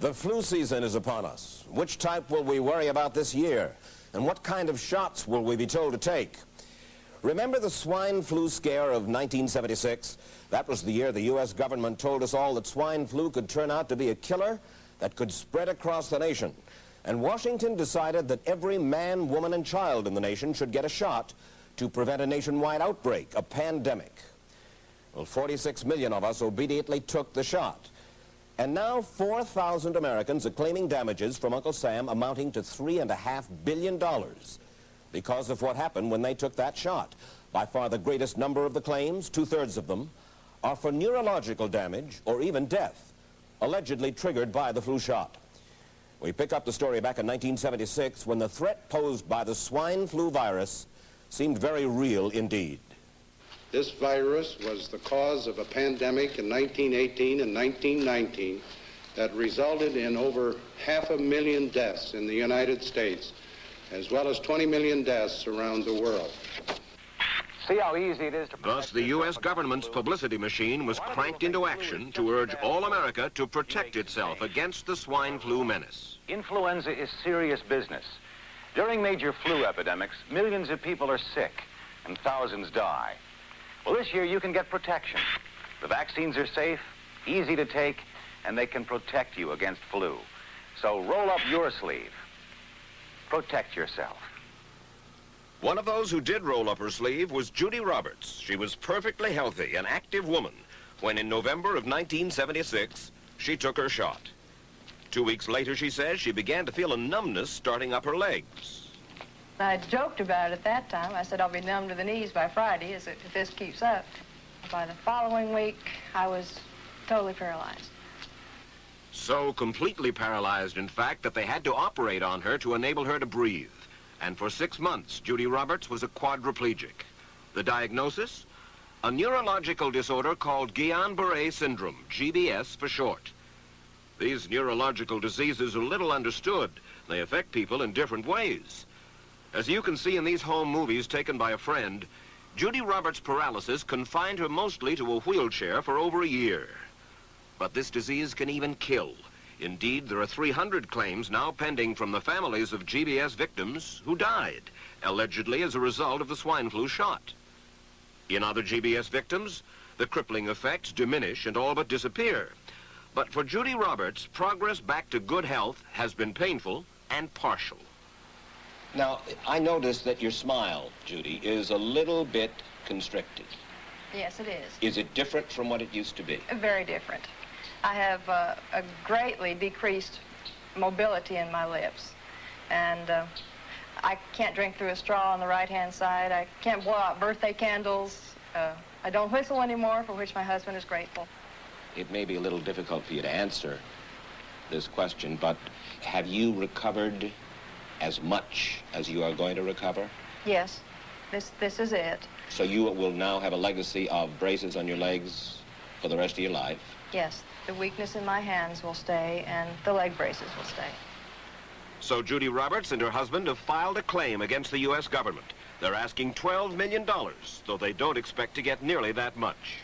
The flu season is upon us. Which type will we worry about this year? And what kind of shots will we be told to take? Remember the swine flu scare of 1976? That was the year the U.S. government told us all that swine flu could turn out to be a killer that could spread across the nation. And Washington decided that every man, woman, and child in the nation should get a shot to prevent a nationwide outbreak, a pandemic. Well, 46 million of us obediently took the shot. And now 4,000 Americans are claiming damages from Uncle Sam amounting to $3.5 billion because of what happened when they took that shot. By far the greatest number of the claims, two-thirds of them, are for neurological damage or even death, allegedly triggered by the flu shot. We pick up the story back in 1976 when the threat posed by the swine flu virus seemed very real indeed. This virus was the cause of a pandemic in 1918 and 1919 that resulted in over half a million deaths in the United States, as well as 20 million deaths around the world. See how easy it is to Thus, the U.S. government's publicity machine was cranked into action to urge all America to protect itself against the swine flu menace. Influenza is serious business. During major flu epidemics, millions of people are sick and thousands die. Well, this year you can get protection. The vaccines are safe, easy to take, and they can protect you against flu. So roll up your sleeve. Protect yourself. One of those who did roll up her sleeve was Judy Roberts. She was perfectly healthy, an active woman, when in November of 1976, she took her shot. Two weeks later, she says, she began to feel a numbness starting up her legs. I joked about it at that time. I said I'll be numb to the knees by Friday if this keeps up. By the following week, I was totally paralyzed. So completely paralyzed, in fact, that they had to operate on her to enable her to breathe. And for six months, Judy Roberts was a quadriplegic. The diagnosis? A neurological disorder called Guillain-Barré syndrome, GBS for short. These neurological diseases are little understood. They affect people in different ways. As you can see in these home movies taken by a friend, Judy Roberts' paralysis confined her mostly to a wheelchair for over a year. But this disease can even kill. Indeed, there are 300 claims now pending from the families of GBS victims who died, allegedly as a result of the swine flu shot. In other GBS victims, the crippling effects diminish and all but disappear. But for Judy Roberts, progress back to good health has been painful and partial. Now, I notice that your smile, Judy, is a little bit constricted. Yes, it is. Is it different from what it used to be? Very different. I have uh, a greatly decreased mobility in my lips. And uh, I can't drink through a straw on the right-hand side. I can't blow out birthday candles. Uh, I don't whistle anymore, for which my husband is grateful. It may be a little difficult for you to answer this question, but have you recovered as much as you are going to recover? Yes, this, this is it. So you will now have a legacy of braces on your legs for the rest of your life? Yes, the weakness in my hands will stay and the leg braces will stay. So Judy Roberts and her husband have filed a claim against the U.S. government. They're asking $12 million, though they don't expect to get nearly that much.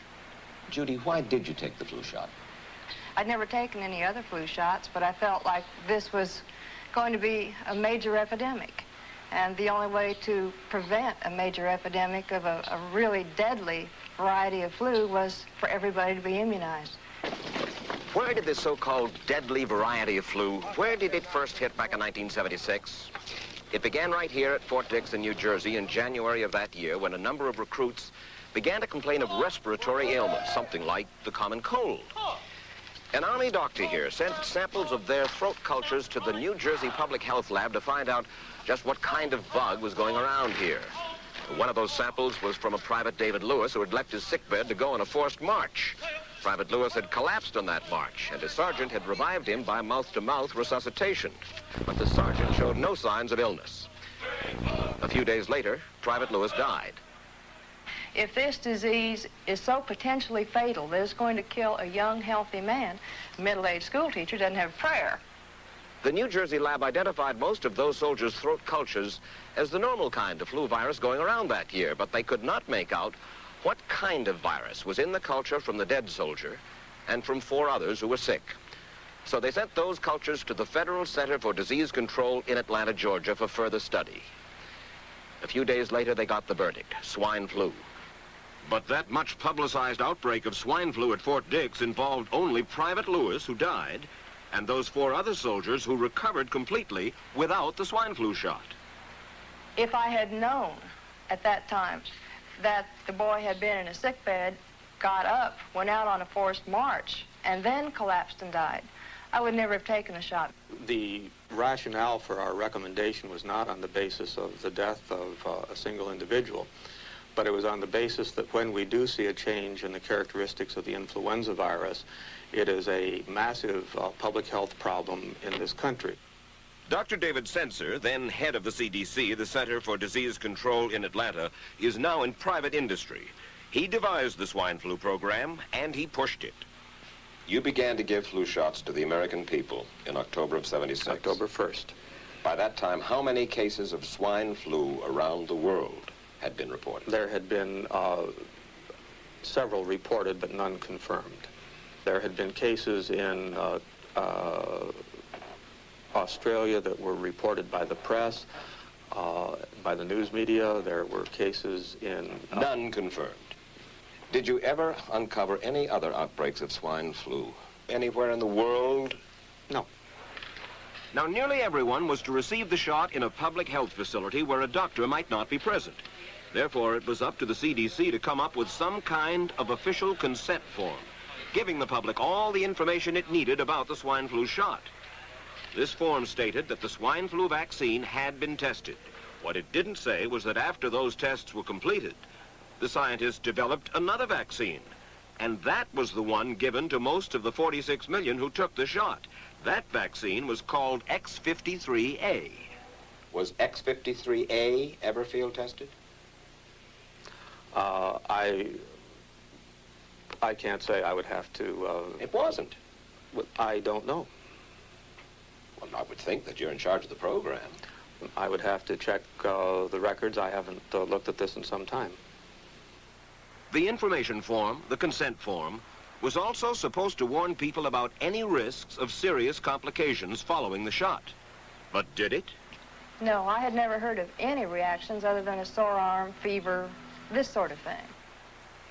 Judy, why did you take the flu shot? I'd never taken any other flu shots, but I felt like this was going to be a major epidemic. And the only way to prevent a major epidemic of a, a really deadly variety of flu was for everybody to be immunized. Where did this so-called deadly variety of flu, where did it first hit back in 1976? It began right here at Fort Dix in New Jersey in January of that year when a number of recruits began to complain of respiratory ailments, something like the common cold. An Army doctor here sent samples of their throat cultures to the New Jersey Public Health Lab to find out just what kind of bug was going around here. One of those samples was from a Private David Lewis who had left his sickbed to go on a forced march. Private Lewis had collapsed on that march, and his sergeant had revived him by mouth-to-mouth -mouth resuscitation. But the sergeant showed no signs of illness. A few days later, Private Lewis died if this disease is so potentially fatal that it's going to kill a young, healthy man, a middle-aged school teacher doesn't have prayer. The New Jersey lab identified most of those soldiers' throat cultures as the normal kind of flu virus going around that year, but they could not make out what kind of virus was in the culture from the dead soldier and from four others who were sick. So they sent those cultures to the Federal Center for Disease Control in Atlanta, Georgia for further study. A few days later, they got the verdict, swine flu. But that much publicized outbreak of swine flu at Fort Dix involved only Private Lewis, who died, and those four other soldiers who recovered completely without the swine flu shot. If I had known at that time that the boy had been in a sick bed, got up, went out on a forced march, and then collapsed and died, I would never have taken a shot. The rationale for our recommendation was not on the basis of the death of uh, a single individual, but it was on the basis that when we do see a change in the characteristics of the influenza virus, it is a massive uh, public health problem in this country. Dr. David Sencer, then head of the CDC, the Center for Disease Control in Atlanta, is now in private industry. He devised the swine flu program, and he pushed it. You began to give flu shots to the American people in October of 76. October 1st. By that time, how many cases of swine flu around the world had been reported? There had been uh, several reported, but none confirmed. There had been cases in uh, uh, Australia that were reported by the press, uh, by the news media. There were cases in... uh, None confirmed. Did you ever uncover any other outbreaks of swine flu anywhere in the world? No. Now, nearly everyone was to receive the shot in a public health facility where a doctor might not be present. Therefore, it was up to the CDC to come up with some kind of official consent form, giving the public all the information it needed about the swine flu shot. This form stated that the swine flu vaccine had been tested. What it didn't say was that after those tests were completed, the scientists developed another vaccine. And that was the one given to most of the 46 million who took the shot. That vaccine was called X53A. Was X53A ever field tested? Uh, I, I can't say. I would have to... Uh, It wasn't. I don't know. Well, I would think that you're in charge of the program. I would have to check uh, the records. I haven't uh, looked at this in some time. The information form, the consent form, was also supposed to warn people about any risks of serious complications following the shot. But did it? No, I had never heard of any reactions other than a sore arm, fever, this sort of thing.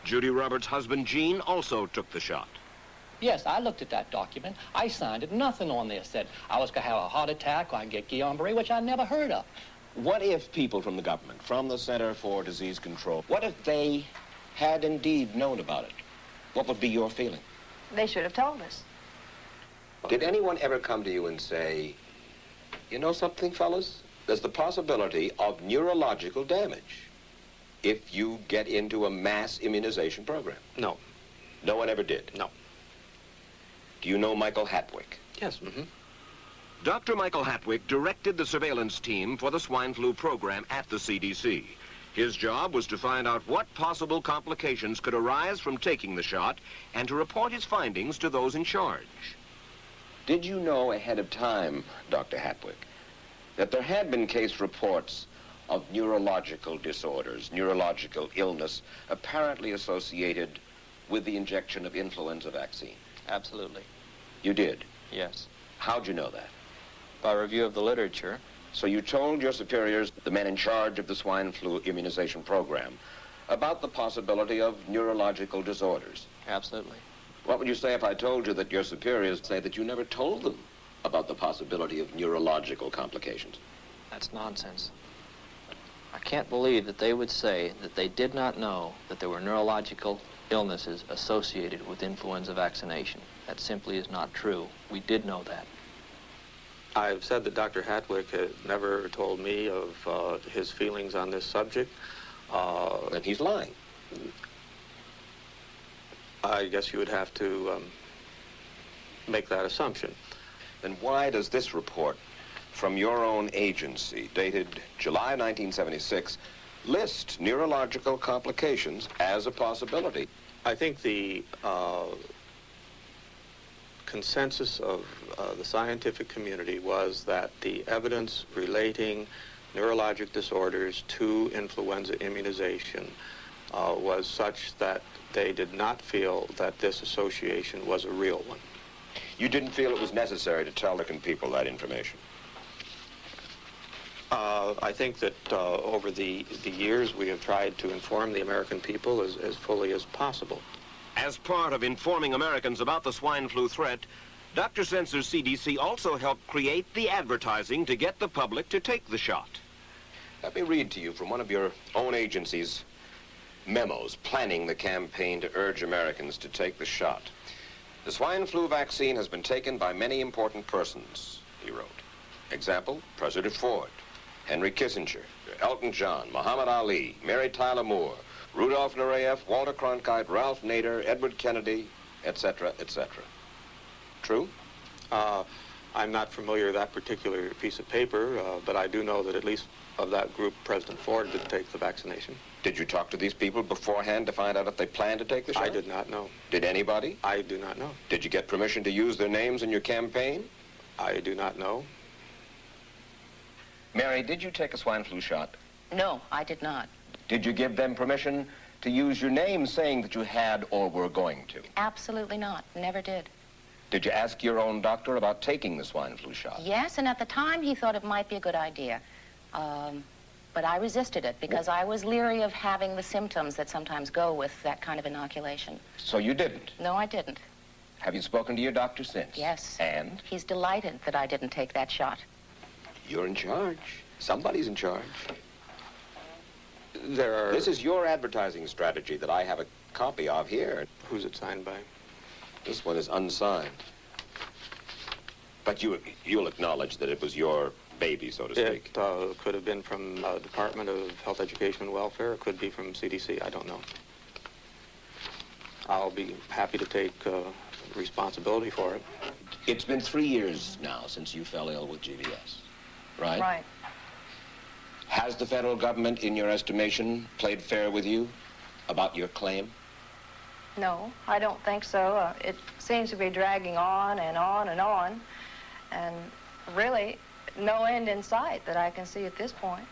Judy Roberts' husband, Gene, also took the shot. Yes, I looked at that document. I signed it. Nothing on there said I was going to have a heart attack or I get Guillain-Barré, which I never heard of. What if people from the government, from the Center for Disease Control, what if they had indeed known about it? What would be your feeling? They should have told us. Did anyone ever come to you and say, you know something, fellas? There's the possibility of neurological damage if you get into a mass immunization program. No. No one ever did. No. Do you know Michael Hattwick? Yes. Mm-hmm. Dr. Michael Hattwick directed the surveillance team for the swine flu program at the CDC. His job was to find out what possible complications could arise from taking the shot and to report his findings to those in charge. Did you know ahead of time, Dr. Hattwick, that there had been case reports of neurological disorders, neurological illness, apparently associated with the injection of influenza vaccine? Absolutely, You did? yes. How'd you know that? By review of the literature, So you told your superiors, the men in charge of the swine flu immunization program, about the possibility of neurological disorders. absolutely. What would you say if I told you that your superiors say that you never told them about the possibility of neurological complications? That's nonsense. I can't believe that they would say that they did not know that there were neurological illnesses associated with influenza vaccination. That simply is not true. We did know that. I've said that Dr. Hattwick had never told me of uh, his feelings on this subject. Uh, Then he's lying. I guess you would have to um, make that assumption. Then why does this report from your own agency, dated July 1976, list neurological complications as a possibility? I think the uh, consensus of uh, the scientific community was that the evidence relating neurologic disorders to influenza immunization uh, was such that they did not feel that this association was a real one. You didn't feel it was necessary to tell American people that information? Uh, I think that uh, over the, the years we have tried to inform the American people as, as fully as possible. As part of informing Americans about the swine flu threat, Dr. Sencer's CDC also helped create the advertising to get the public to take the shot. Let me read to you from one of your own agency's memos planning the campaign to urge Americans to take the shot. The swine flu vaccine has been taken by many important persons, he wrote. Example, President Ford, Henry Kissinger, Elton John, Muhammad Ali, Mary Tyler Moore, Rudolph Nureyev, Walter Cronkite, Ralph Nader, Edward Kennedy, etc., etc. True? Uh, I'm not familiar with that particular piece of paper, uh, but I do know that at least of that group, President Ford did take the vaccination. Did you talk to these people beforehand to find out if they planned to take the shot? I did not know. Did anybody? I do not know. Did you get permission to use their names in your campaign? I do not know. Mary, did you take a swine flu shot? No, I did not. Did you give them permission to use your name saying that you had or were going to? Absolutely not. Never did. Did you ask your own doctor about taking the swine flu shot? Yes, and at the time he thought it might be a good idea. Um, but I resisted it because I was leery of having the symptoms that sometimes go with that kind of inoculation. So you didn't? No, I didn't. Have you spoken to your doctor since? Yes. And? He's delighted that I didn't take that shot. You're in charge. Somebody's in charge. There are... This is your advertising strategy that I have a copy of here. Who's it signed by? This one is unsigned. But you, you'll acknowledge that it was your baby, so to speak. It uh, could have been from uh, Department of Health, Education, and Welfare. It could be from CDC. I don't know. I'll be happy to take uh, responsibility for it. It's been three years now since you fell ill with GBS, right? Right. Has the federal government, in your estimation, played fair with you about your claim? No, I don't think so. Uh, it seems to be dragging on and on and on. And really, no end in sight that I can see at this point.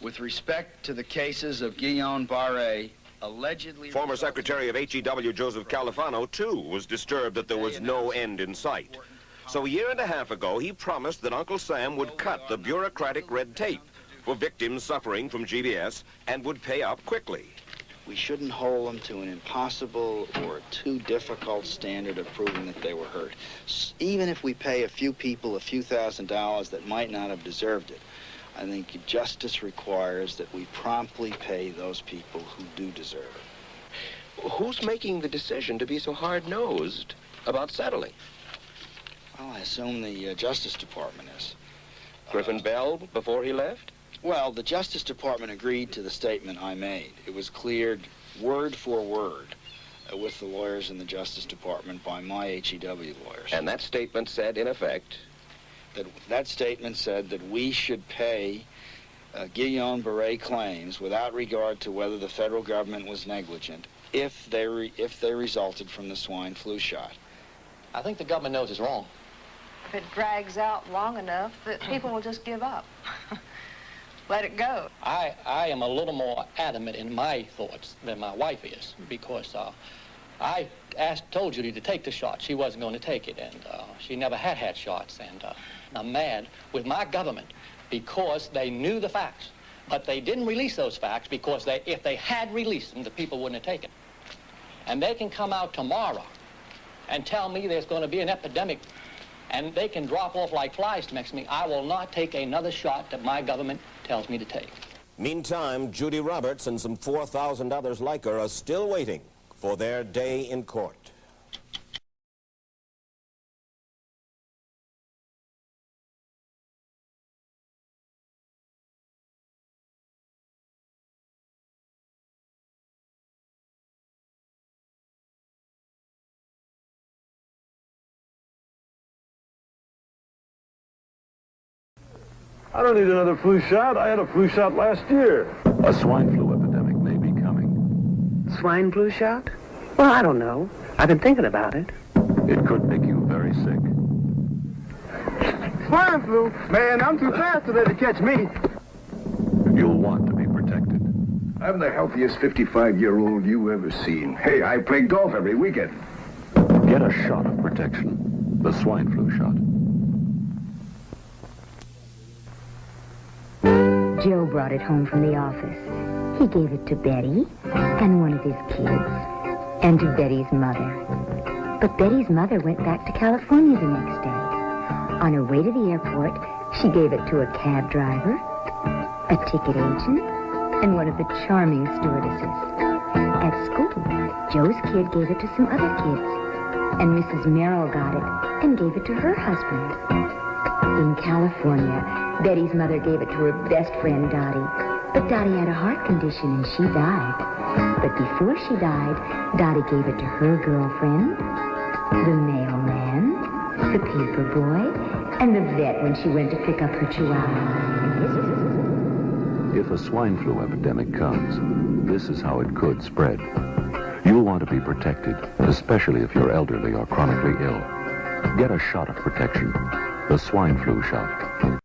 With respect to the cases of Guillain Barre, allegedly... Former Secretary of HEW Joseph Califano, too, was disturbed that there was no end in sight. So a year and a half ago, he promised that Uncle Sam would cut the bureaucratic red tape for victims suffering from GBS and would pay up quickly. We shouldn't hold them to an impossible or too difficult standard of proving that they were hurt. Even if we pay a few people a few thousand dollars that might not have deserved it, I think justice requires that we promptly pay those people who do deserve it. Who's making the decision to be so hard-nosed about settling? Well, I assume the uh, Justice Department is. Griffin Bell before he left? Well, the Justice Department agreed to the statement I made. It was cleared word for word uh, with the lawyers in the Justice Department by my HEW lawyers. And that statement said, in effect, that that statement said that we should pay uh, Guillain-Barre claims without regard to whether the federal government was negligent if they re if they resulted from the swine flu shot. I think the government knows it's wrong. If it drags out long enough, that people will just give up. Let it go. I, I am a little more adamant in my thoughts than my wife is because uh, I asked, told Judy to take the shot. She wasn't going to take it, and uh, she never had had shots. And uh, I'm mad with my government because they knew the facts, but they didn't release those facts because they, if they had released them, the people wouldn't have taken. And they can come out tomorrow and tell me there's going to be an epidemic and they can drop off like flies to me. I will not take another shot that my government tells me to take. Meantime, Judy Roberts and some 4,000 others like her are still waiting for their day in court. I don't need another flu shot. I had a flu shot last year. A swine flu epidemic may be coming. Swine flu shot? Well, I don't know. I've been thinking about it. It could make you very sick. Swine flu? Man, I'm too fast today to catch me. You'll want to be protected. I'm the healthiest 55-year-old you ever seen. Hey, I play golf every weekend. Get Get a shot of protection. The swine flu shot. Joe brought it home from the office. He gave it to Betty and one of his kids and to Betty's mother. But Betty's mother went back to California the next day. On her way to the airport, she gave it to a cab driver, a ticket agent, and one of the charming stewardesses. At school, Joe's kid gave it to some other kids, and Mrs. Merrill got it and gave it to her husband. In California, Betty's mother gave it to her best friend, Dottie. But Dottie had a heart condition and she died. But before she died, Dottie gave it to her girlfriend, the mailman, the paper boy, and the vet when she went to pick up her chihuahua. If a swine flu epidemic comes, this is how it could spread. You'll want to be protected, especially if you're elderly or chronically ill. Get a shot of protection, the swine flu shot.